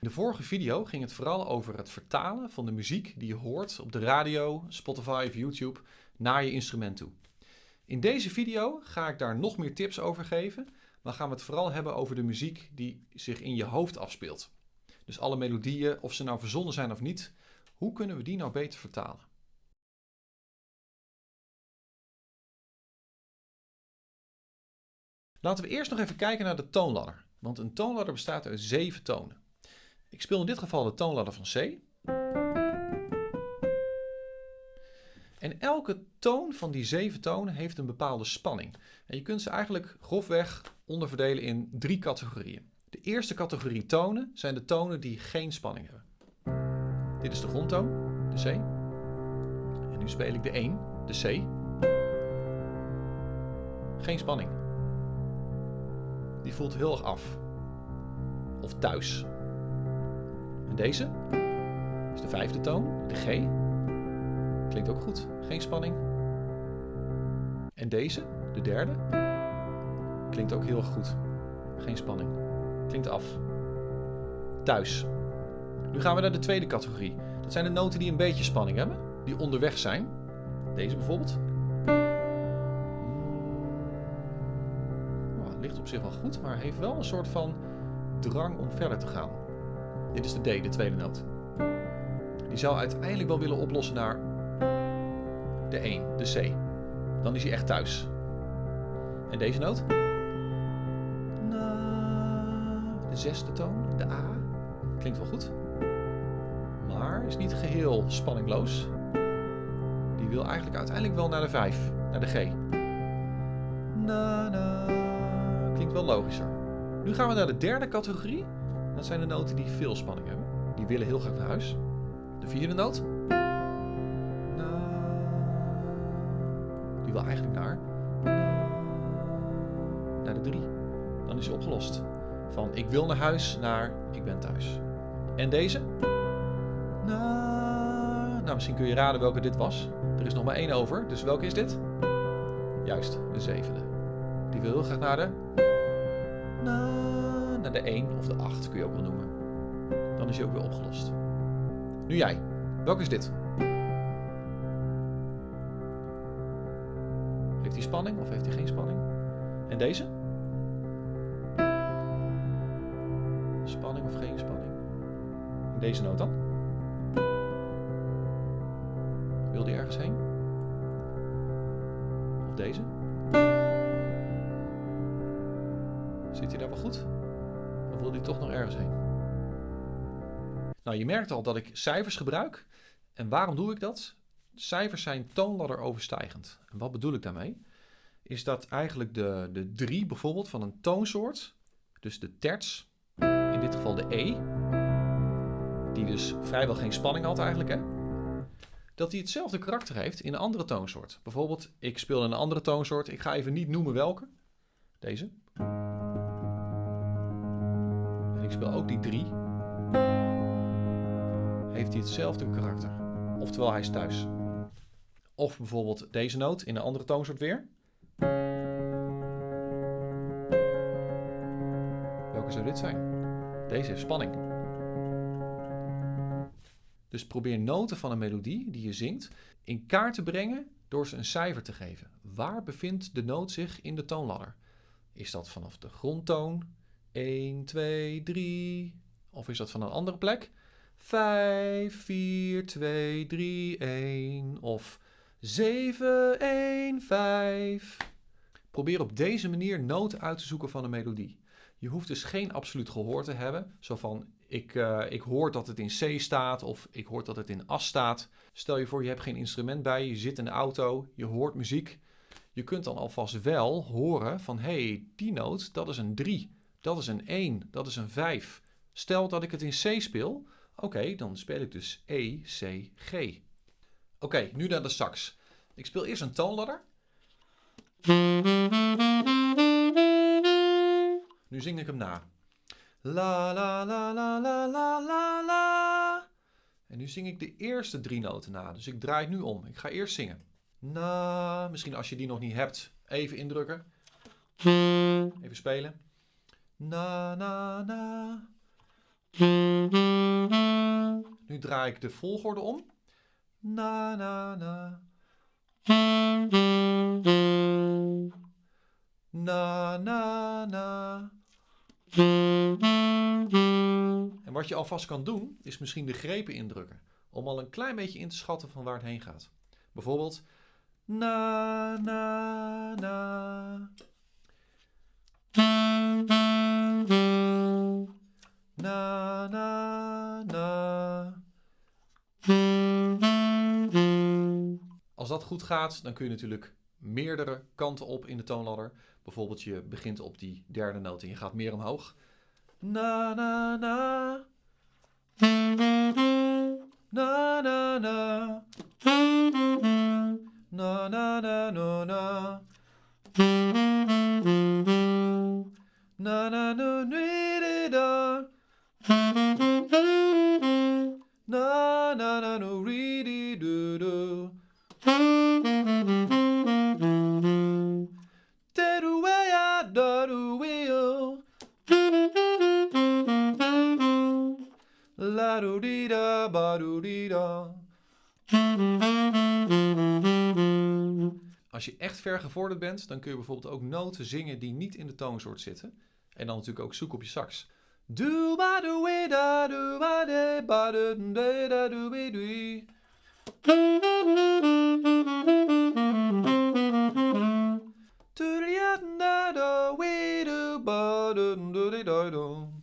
In de vorige video ging het vooral over het vertalen van de muziek die je hoort op de radio, Spotify of YouTube naar je instrument toe. In deze video ga ik daar nog meer tips over geven, maar gaan we het vooral hebben over de muziek die zich in je hoofd afspeelt. Dus alle melodieën, of ze nou verzonnen zijn of niet, hoe kunnen we die nou beter vertalen? Laten we eerst nog even kijken naar de toonladder. Want een toonladder bestaat uit zeven tonen. Ik speel in dit geval de toonladder van C. En elke toon van die zeven tonen heeft een bepaalde spanning. En je kunt ze eigenlijk grofweg onderverdelen in drie categorieën. De eerste categorie tonen zijn de tonen die geen spanning hebben. Dit is de grondtoon, de C. En nu speel ik de 1, de C. Geen spanning. Die voelt heel erg af. Of thuis. En deze is de vijfde toon, de G. Klinkt ook goed, geen spanning. En deze, de derde, klinkt ook heel erg goed. Geen spanning. Klinkt af. Thuis. Nu gaan we naar de tweede categorie. Dat zijn de noten die een beetje spanning hebben, die onderweg zijn. Deze bijvoorbeeld. Op zich wel goed, maar heeft wel een soort van drang om verder te gaan. Dit is de D, de tweede noot. Die zou uiteindelijk wel willen oplossen naar de 1, de C. Dan is hij echt thuis. En deze noot? De zesde toon, de A. Klinkt wel goed. Maar is niet geheel spanningloos. Die wil eigenlijk uiteindelijk wel naar de 5, naar de G. Na. Logischer. Nu gaan we naar de derde categorie. Dat zijn de noten die veel spanning hebben. Die willen heel graag naar huis. De vierde noot. Die wil eigenlijk naar. Naar de 3. Dan is hij opgelost. Van ik wil naar huis naar ik ben thuis. En deze? Nou, misschien kun je raden welke dit was. Er is nog maar één over, dus welke is dit? Juist, de zevende. Die wil heel graag naar de... Naar de 1 of de 8 kun je ook wel noemen. Dan is hij ook weer opgelost. Nu jij. Welke is dit? Heeft hij spanning of heeft hij geen spanning? En deze? Spanning of geen spanning? En deze noot dan? Wil die ergens heen? Of deze? Zit hij daar wel goed? Wil hij toch nog ergens heen? Nou, je merkt al dat ik cijfers gebruik. En waarom doe ik dat? Cijfers zijn toonladder overstijgend. En wat bedoel ik daarmee? Is dat eigenlijk de, de drie bijvoorbeeld van een toonsoort, dus de terts, in dit geval de E, die dus vrijwel geen spanning had eigenlijk, hè? dat die hetzelfde karakter heeft in een andere toonsoort. Bijvoorbeeld, ik speel een andere toonsoort, ik ga even niet noemen welke. Deze. Ik speel ook die 3. Heeft hij hetzelfde karakter. Oftewel, hij is thuis. Of bijvoorbeeld deze noot in een andere toonsoort weer. Welke zou dit zijn? Deze heeft spanning. Dus probeer noten van een melodie die je zingt in kaart te brengen door ze een cijfer te geven. Waar bevindt de noot zich in de toonladder? Is dat vanaf de grondtoon? 1, 2, 3. Of is dat van een andere plek? 5, 4, 2, 3, 1. Of 7, 1, 5. Probeer op deze manier noten uit te zoeken van een melodie. Je hoeft dus geen absoluut gehoor te hebben. Zo van, ik, uh, ik hoor dat het in C staat of ik hoor dat het in As staat. Stel je voor, je hebt geen instrument bij, je zit in de auto, je hoort muziek. Je kunt dan alvast wel horen van, hé, hey, die noot, dat is een 3. Dat is een 1, dat is een 5. Stel dat ik het in C speel, oké, dan speel ik dus E, C, G. Oké, nu naar de sax. Ik speel eerst een toonladder. Nu zing ik hem na. La la la la la la la la. En nu zing ik de eerste drie noten na. Dus ik draai het nu om. Ik ga eerst zingen. Na. Misschien als je die nog niet hebt, even indrukken. Even spelen. Na, na, na. Nu draai ik de volgorde om. Na, na, na. Na, na, na. En wat je alvast kan doen, is misschien de grepen indrukken. Om al een klein beetje in te schatten van waar het heen gaat. Bijvoorbeeld. Na, na, na. Na, na, na. Als dat goed gaat, dan kun je natuurlijk meerdere kanten op in de toonladder. Bijvoorbeeld je begint op die derde noot en je gaat meer omhoog. Na, na, na. Na, na, na. Na, na, na, na. Na, La do di da ba do di da. Als je echt ver gevorderd bent, dan kun je bijvoorbeeld ook noten zingen die niet in de toonsoort zitten. En dan natuurlijk ook zoeken op je sax. Do ba do we da do ba de ba de de da do we dee. Do da da we do ba do do da do.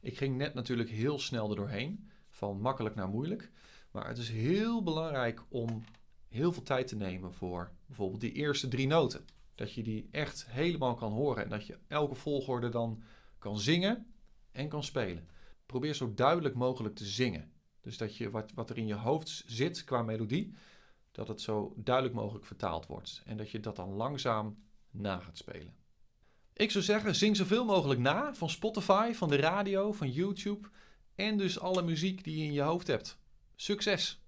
Ik ging net natuurlijk heel snel er doorheen, van makkelijk naar moeilijk. Maar het is heel belangrijk om heel veel tijd te nemen voor bijvoorbeeld die eerste drie noten. Dat je die echt helemaal kan horen en dat je elke volgorde dan kan zingen en kan spelen. Probeer zo duidelijk mogelijk te zingen. Dus dat je wat, wat er in je hoofd zit qua melodie, dat het zo duidelijk mogelijk vertaald wordt. En dat je dat dan langzaam na gaat spelen. Ik zou zeggen, zing zoveel mogelijk na van Spotify, van de radio, van YouTube en dus alle muziek die je in je hoofd hebt. Succes!